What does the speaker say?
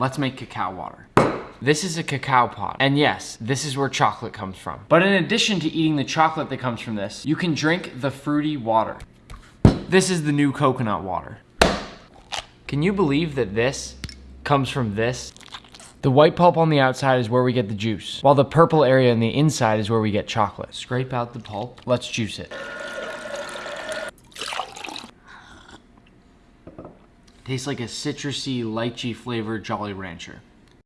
Let's make cacao water. This is a cacao pod. And yes, this is where chocolate comes from. But in addition to eating the chocolate that comes from this, you can drink the fruity water. This is the new coconut water. Can you believe that this comes from this? The white pulp on the outside is where we get the juice, while the purple area on the inside is where we get chocolate. Scrape out the pulp. Let's juice it. Tastes like a citrusy, lychee flavored Jolly Rancher.